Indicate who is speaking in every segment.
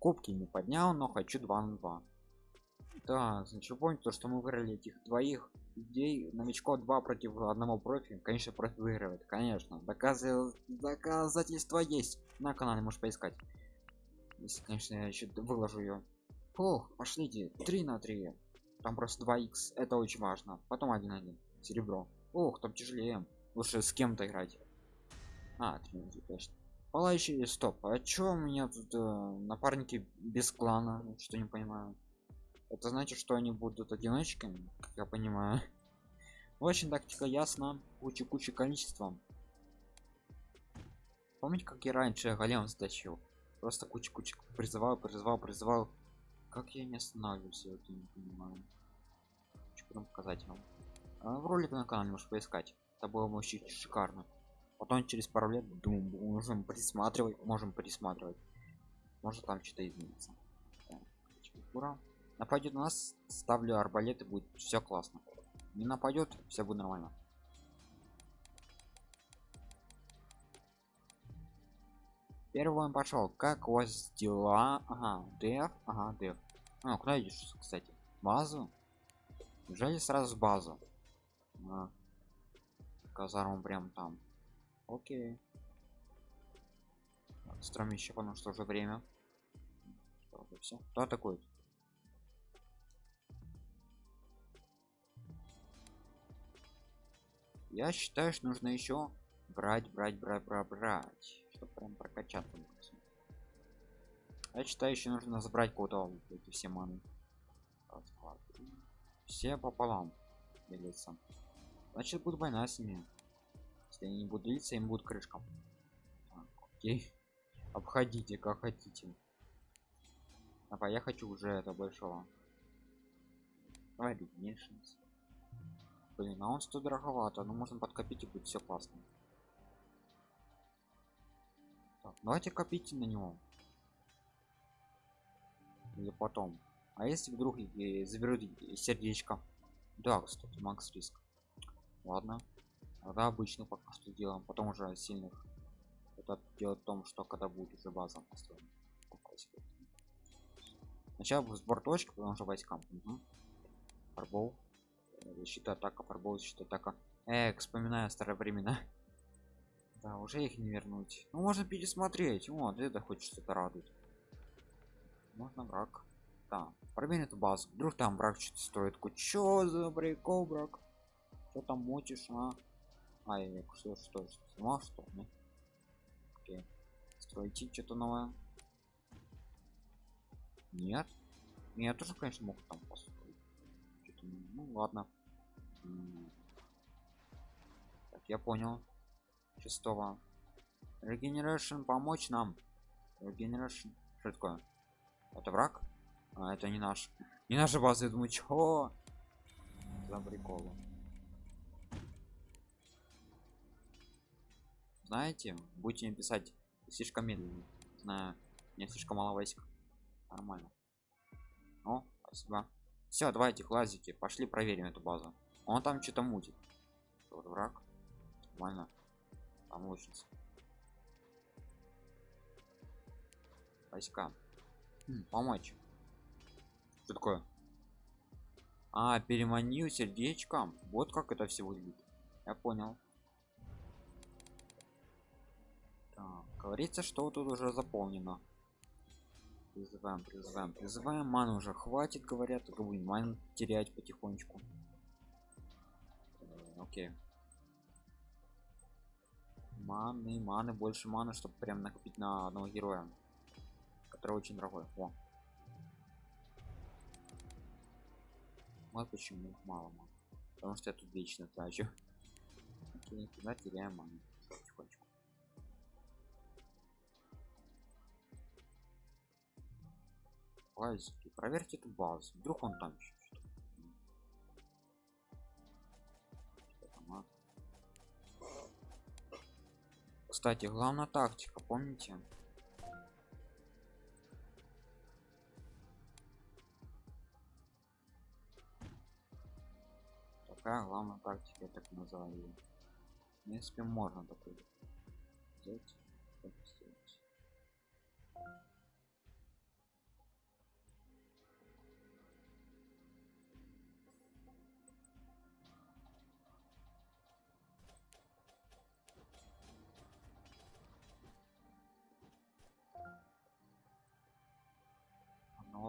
Speaker 1: кубки не поднял но хочу 2 на 2 да значит помните то что мы выиграли этих двоих людей? Новичков 2 против одного профи конечно профи выигрывает конечно. Доказывал доказательства есть. На канале можешь поискать. Если конечно я еще выложу ее ох пошлите 3 на 3 там просто 2 x это очень важно. Потом 1 1 серебро. Ох там тяжелее. Лучше с кем-то играть. А 3 на 3 точно палающий стоп а чё у меня тут э, напарники без клана? Что не понимаю. Это значит что они будут одиночками как я понимаю. Очень тактика ясна. Куча куча количеством помните как я раньше голем стащил? Просто куча куча призывал призывал призывал. Как я не останавливаюсь я это не понимаю. Что потом показать вам. А в ролик на канале можешь поискать. Это было вообще шикарно потом через пару лет думаю можем присматривать можем присматривать может там что-то изменится. Ура нападет на нас ставлю арбалет и будет все классно. Не нападет все будет нормально. Первый он пошел как у вас дела? Ага деф ага деф. А, куда идешь кстати? Базу? Неужели сразу базу? А, казарму прям там окей. Строим еще потому что уже время. Все кто такой я считаю что нужно еще брать брать брать брать брать чтобы прям прокачаться я считаю еще нужно забрать кого-то эти все маны. Все пополам делиться значит будет война с ними если они не будут делиться им будет крышкам так, окей. Обходите как хотите. Давай я хочу уже это большого. Давай меньше блин а он что дороговато но можно подкопить и будет все классно. Так, давайте копите на него. Или потом. А если вдруг заберут сердечко? Да кстати макс риск. Ладно тогда обычно пока что делаем потом уже сильных это делать в том что когда будет уже база построена сначала сбор точки потому что войскам угу. фарбол. Защита атака фарбол защита атака Эх, вспоминаю старые времена. Да уже их не вернуть. Ну можно пересмотреть. Вот это хоть что-то радует. Можно брак. Да проверь эту базу. Вдруг там брак что-то строит чё за прикол брак что там мочишь а а я что что сама что? Ну? Окей. стройте что-то новое? Нет. Я тоже конечно мог там построить. Ну ладно. Так я понял. Шестого. Регенерашн помочь нам. Регенерашн что такое? Это враг? А это не наш. Не наша база я думаю чё? За приколу знаете будете писать слишком медленно. Знаю мне слишком мало войск нормально. О спасибо. Все давайте лазите пошли проверим эту базу. Он там что-то мутит. Вот враг. Нормально. Там лучница. Войска. Хм, помочь. Что такое? А переманил сердечком вот как это все выглядит. Я понял говорится что тут уже заполнено. Призываем призываем призываем. Ману уже хватит говорят. Будем ман терять потихонечку. Окей. Маны маны больше маны чтобы прям накопить на одного героя который очень дорогой. О. вот почему их мало ман. потому что я тут вечно трачу. Окей туда теряем ману проверьте эту базу. Вдруг он там еще кстати главная тактика помните? Такая главная тактика я так называю в принципе можно такой взять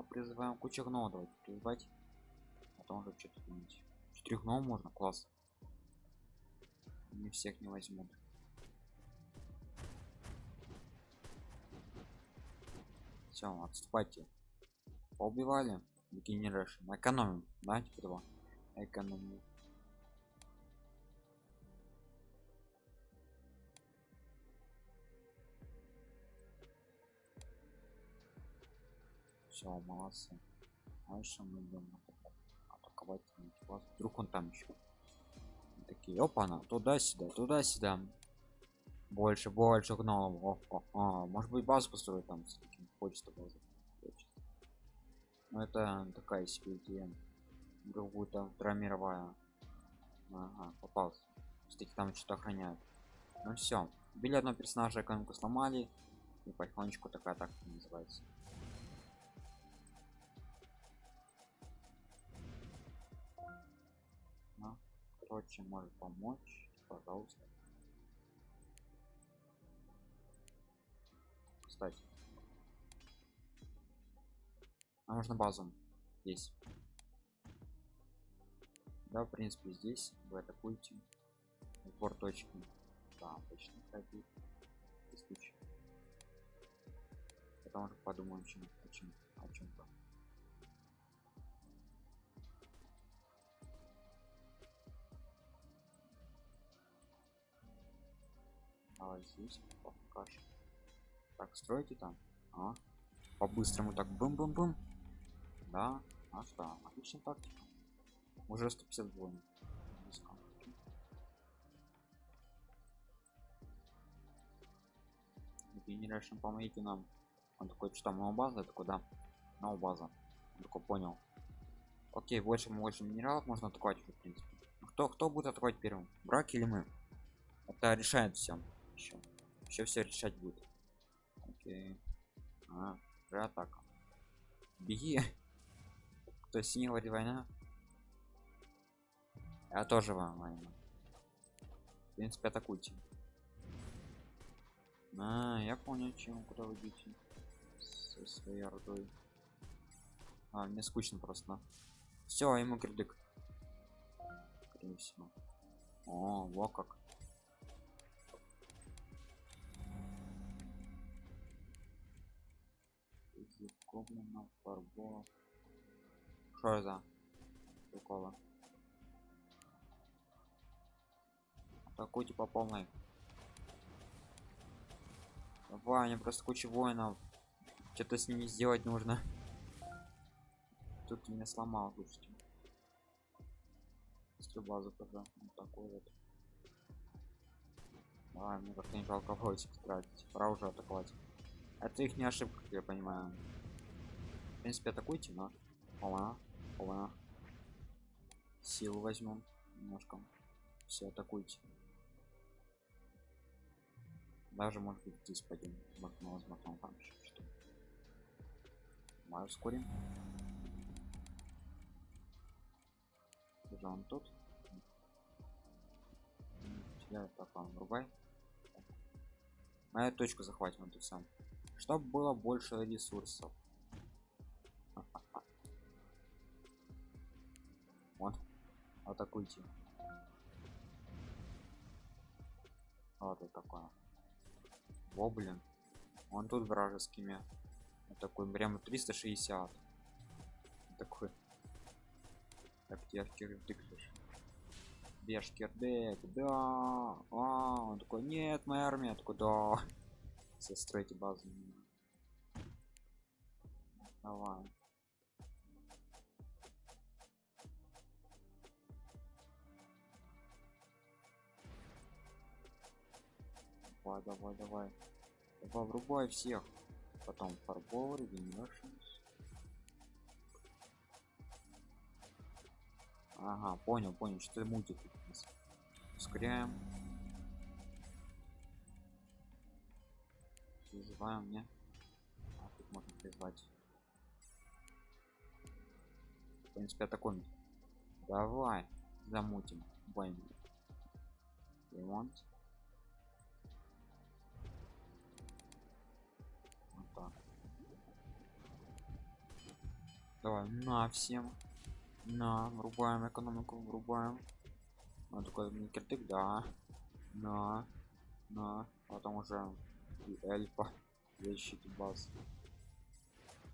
Speaker 1: призываем кучу гномов давайте призывать. Потом уже что-то думать четырех гномов можно? Класс. Не всех не возьмут. Все отступайте. Поубивали. Генерашн экономим. Да типа того экономим все молодцы дальше мы идем атаковать вас вдруг он там еще такие опа на туда сюда туда сюда больше больше гномов. О, о, о, может быть базу построить там с таким хочется базу но это такая себе идея. Другую там вторая ага, попался. Кстати там что-то охраняют. Ну все били одного персонажа экономику сломали. И потихонечку такая так называется кто чем может помочь? Пожалуйста. Кстати. А можно базу здесь. Да в принципе здесь. Вы атакуете. Упор точки. Да точно. Пробит случай потом уже подумаем чем о чем-то здесь покажем так строите там. А по-быстрому так бум-бум-бум. Да а что отличная тактика. Уже 150 воинов генерашн помогите нам. Он такой что там новая база это куда? Новая база он такой понял. Окей больше больше минералов можно атаковать в принципе. Кто кто будет атаковать первым? Брак или мы? Это решает все еще еще все решать будет окей. А, атака. Беги. Кто говорит война? Я тоже вам война. В принципе атакуйте. А, я понял чем куда вы идете со своей ордой. А мне скучно просто все ему кирдык о во как гоблинов фарбо что за прикола атакуйте по полной давай мне просто куча воинов. Что-то с ними сделать нужно. Тут меня сломал слушайте. Стрю базу тогда вот такой вот. Давай мне как-то не жалко войск тратить. Пора уже атаковать. Это их не ошибка как я понимаю в принципе атакуйте но Ола, ола. силу возьмем немножко. Все атакуйте. Даже может быть здесь пойдем возможно возможно там что мы ускорим уже он тут. Я вам рубай эту точку захватим эту сам чтобы было больше ресурсов атакуйте вот это такое. Во блин. Он тут вражескими вот такой прямо 360 такой так кирдык беж кирдык да. А, он такой нет моя армия. Такой да. Все стройте базу. Давай давай давай давай. Давай врубай всех. Потом фарбол регенерашнс ага понял понял что мультик ускоряем. Призываем мне а, тут можно призвать. В принципе атакуем. Давай замутим. Войну ремонт Давай, на всем. На, врубаем экономику, врубаем. Он такой киртык, да. На, на, потом уже и эльфа защиты баз.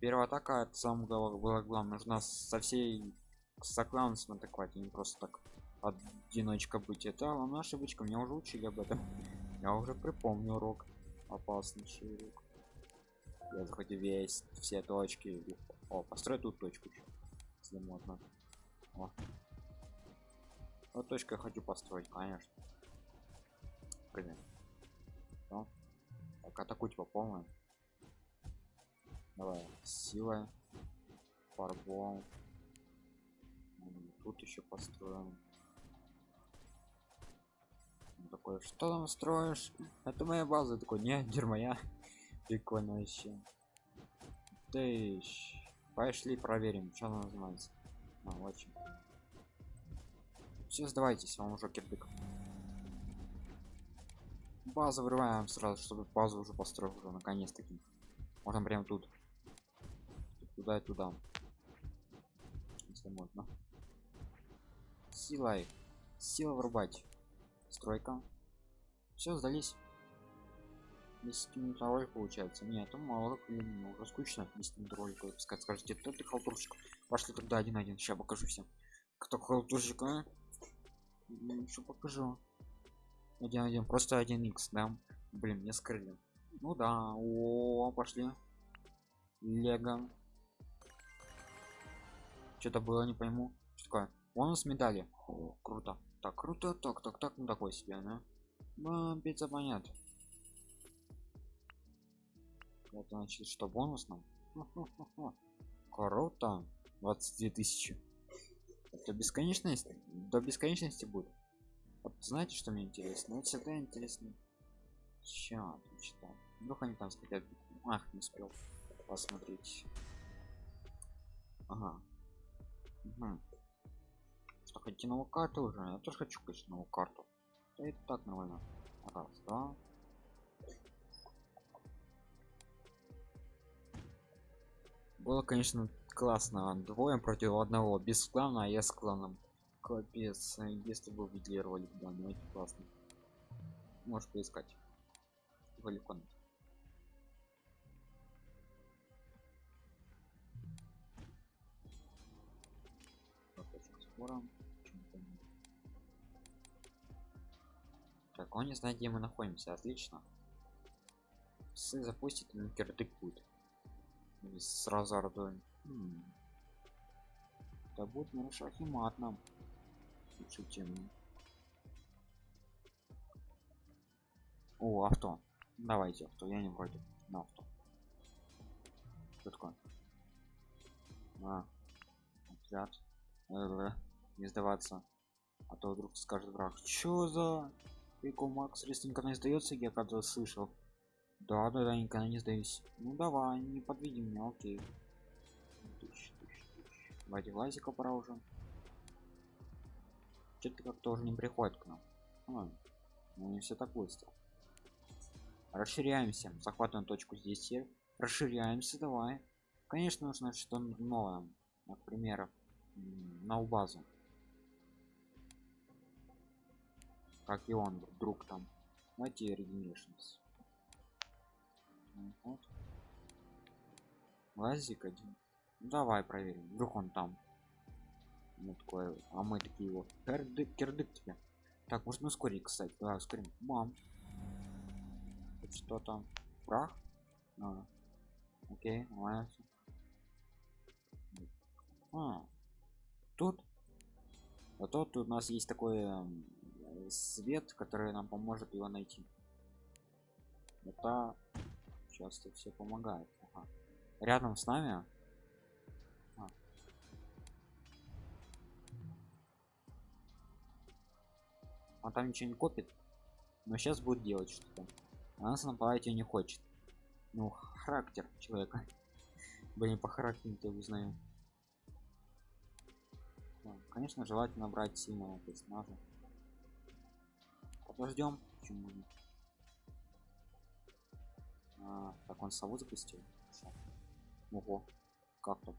Speaker 1: Первая атака это самое было главное. Нужно со всей сокланцем атаковать, а не просто так одиночка быть. Это главная ошибочка. Меня уже учили об этом. Я уже припомню урок. Опасный урок. Я захотел весь все точки. О, построй тут точку еще. Если можно. О. Вот точка я хочу построить, конечно. Блин. Ну. Так, атакуйте по полной. Давай, сила. Фарбол. Тут еще построим. Он такой, что там строишь? Это моя база. Такой, не, дер моя. Прикольно вообще. Тыщ. Пошли проверим, что она называется. А, очень. Все сдавайтесь, вам уже кирдык. Базу вырываем сразу, чтобы базу уже построил уже наконец-таки. Можно прям тут. Туда и туда. Если можно. Силой. Сила врубать. Стройка. Все, сдались. 10 минут получается. Нет, это мало времени, уже скучно 10 минут ролика. Скажите, кто ты халтурщик? Пошли тогда один-один. Сейчас покажу всем. Кто халтурщик, а? Что покажу? Один один, просто один x, да? Блин, мне скрыли. Ну да, о, пошли. Лего. Что-то было, не пойму. Что такое? Бонус медали. О, круто. Так, круто, так, так, так, ну такой себе, да? Ну, пицца понятно. Вот значит, что бонус нам? Круто. 22 тысячи. Это бесконечность? До бесконечности будет. Вот знаете, что мне интересно? Вот всегда интересно. Ща, что? Вдруг они там хотят. Ах, не успел посмотреть. Ага. Угу. Что, хотите новую карту уже? Я тоже хочу, конечно, новую карту. Да это так нормально. Раз, два, было конечно классно. Двое против одного. Без клана а я с кланом. Капец если бы видели ролик да ну это классно. Можешь поискать. Валикон так он не знает где мы находимся. Отлично. Сы запустит кирдык будет с разардой да будет нарушать и мат нам. Тему о авто. Давайте авто. Я не вроде. На авто. Что такое? А, отряд не сдаваться. А то вдруг скажет враг. Что за? Прикол макс никогда не сдается я когда слышал да, да, да, никогда не сдаюсь. Ну давай, не подведи меня, окей. Тысяч, тысяч, тысяч. Давайте лазика пора уже. Что-то как-то уже не приходит к нам. А, ну не все так быстро. Расширяемся. Захватываем точку здесь. Расширяемся, давай. Конечно, нужно что-то новое. Например, на базу. Как и он, вдруг там. Давайте регенеришнс. Вот. Лазик один. Ну, давай проверим. Вдруг он там. Ну, такое, а мы такие вот. Кирдык, кирдык тебе. Так, можно ускорить, кстати. Давай ускорим. Мам. Что там? Прах? А. Окей, нравится. А. Тут. А тут у нас есть такой э, свет, который нам поможет его найти. Это часто все помогает. Ага. рядом с нами? А. он там ничего не копит но сейчас будет делать что-то. А нас нападать не хочет. Ну характер человека. Блин по характеру ты узнаю да, конечно желательно брать сильного персонажа. Подождем почему нет так он сову запустил ого как то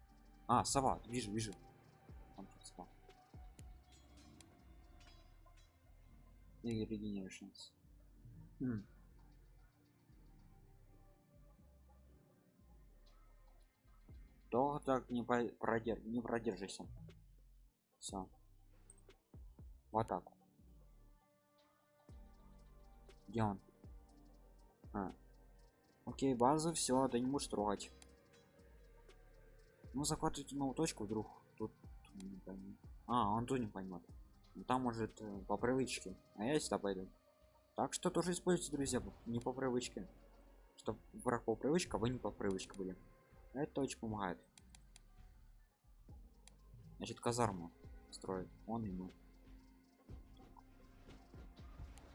Speaker 1: А, сова, вижу, вижу. Там тут сова. И regenerations. М. Долго так не по- продер... не продержишься. Все. В атаку. Где он? А. Окей, базу, все, ты не можешь трогать. Ну, захватывайте новую точку вдруг. Тут не пойму. А, он тут не поймет. Ну, там может э, по привычке. А я сюда пойду. Так что тоже используйте, друзья, не по привычке. Чтоб враг по привычке, а вы не по привычке были. Это очень помогает. Значит, казарму строит. Он мы.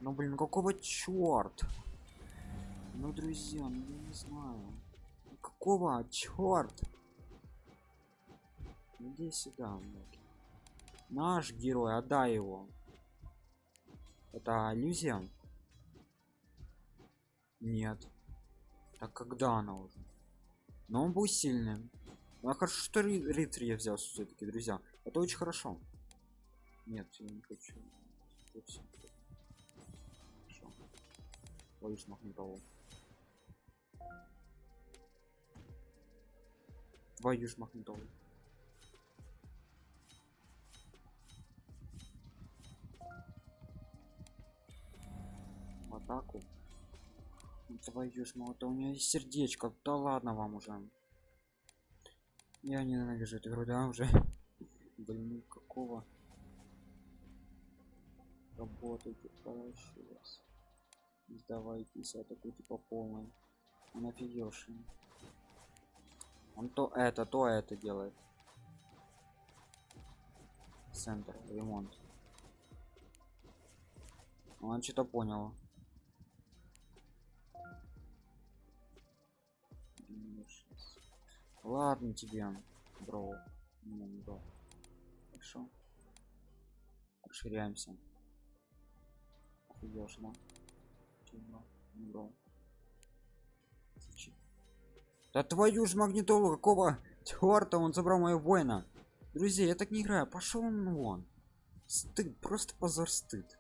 Speaker 1: Ну блин, какого черт? Ну, друзья, ну я не знаю. Какого черт? Иди сюда, блядь. Наш герой, отдай его. Это иллюзия? Нет. Так когда она уже? Но он был сильным. Ну, а хорошо, что ри рыцарь я взял все-таки, друзья. Это очень хорошо. Нет, я не хочу. Хорошо. Боюсь магнитолу. Твою ж магнитолу. В атаку. Твою ж да у нее есть сердечко. Да ладно вам уже. Я ненавижу эту игру, да, уже. Блин, ну какого? Работайте. Не сдавайтесь, атакуйте по полной. Он офигевший. Он то это, то это делает. Центр, ремонт. Он что-то понял. Ладно тебе, бро. Не, не бро. Хорошо. Расширяемся. Офигел, да? Бро? Не бро. Да твою ж магнитолу, какого черта он забрал моего воина? Друзья, я так не играю, пошел он вон. Стыд, просто позор стыд.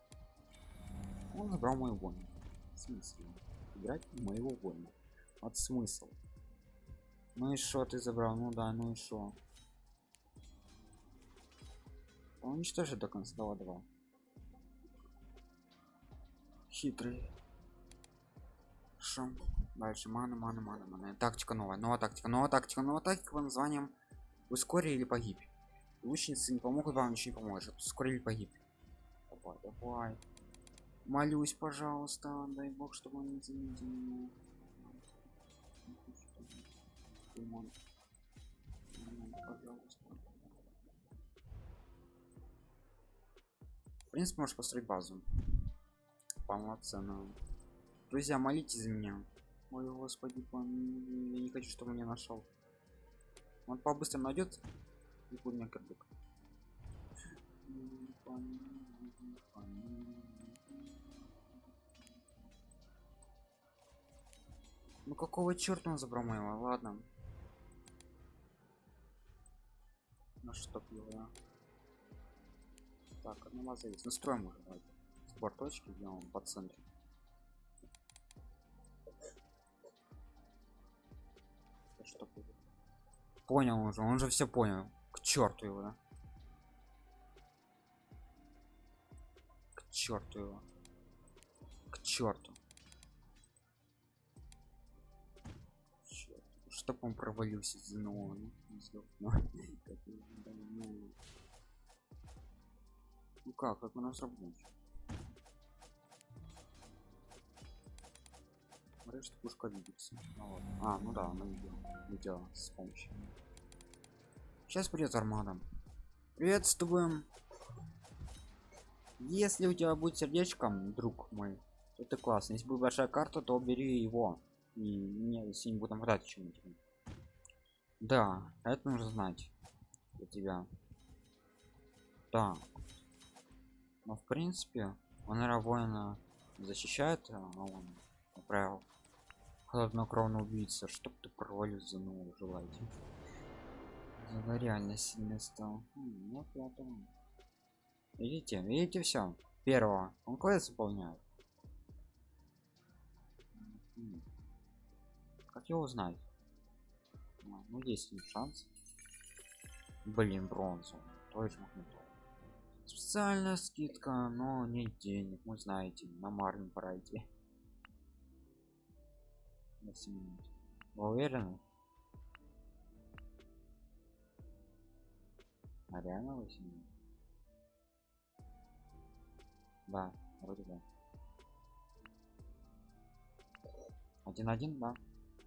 Speaker 1: Он забрал мой воин. В смысле? Играть моего воина. Вот смысл. Ну и что ты забрал? Ну да, ну и что? Уничтожи до конца. Давай, давай. Хитрый. Хорошо. Дальше мана, мана, мана, мана. Тактика новая, новая тактика, новая тактика, новая тактика под названием ускори или погиб. Лучницы не помогут, вам ничего не поможет. Ускори или погиб. Давай, давай. Молюсь, пожалуйста, дай бог, чтобы он не заметил меня. В принципе, можешь построить базу. Полноценную. Друзья, молитесь за меня. Ой, господи, пом- я не хочу, чтобы меня нашел. Он по-быстрому найдет и будет меня кирдык. Ну какого черта он забрал моего? Ладно. Ну что его. Так, одна есть. Настроим уже. Давайте. Сбор точки сделаем по центру. Что будет? Понял уже, он же все понял. К черту его, да? К черту его. К черту. Чтоб он провалился за нового. его, да, ну. Ну как, как у нас работает? Смотри, что пушка двигается. Ну, ладно. А, ну да, она видела. Видела с помощью. Сейчас придет армада. Приветствуем. Если у тебя будет сердечком, друг мой, то это классно. Если будет большая карта, то бери его. И мне если не буду нападать чем-нибудь. Да, это нужно знать. Для тебя. Да. Но в принципе, он воина защищает, а он отправил хладнокровно убийца, чтоб ты провалился ну желаете Зато реально сильно стал. М, Ну, пятого. Видите, видите все. Первого. Он квест выполняет. М. Как его узнать? А, Ну, есть шанс. Блин, бронзу. Точно. Специальная скидка, но не денег, вы знаете, на Марвин пора идти. На 7 минут. Вы уверены? А реально 8 минут? Да, вроде да. Один один, да?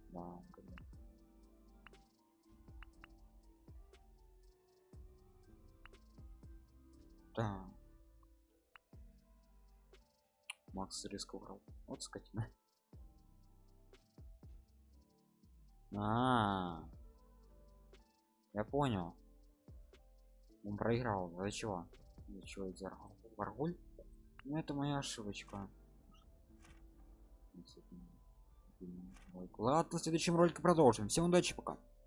Speaker 1: Да, вроде. Да. Макс риск убрал. Вот скотина. А, я понял. Он проиграл. За чего? За чего я? Варгуль? Ну это моя ошибочка. Ладно, в следующем ролике продолжим. Всем удачи, пока.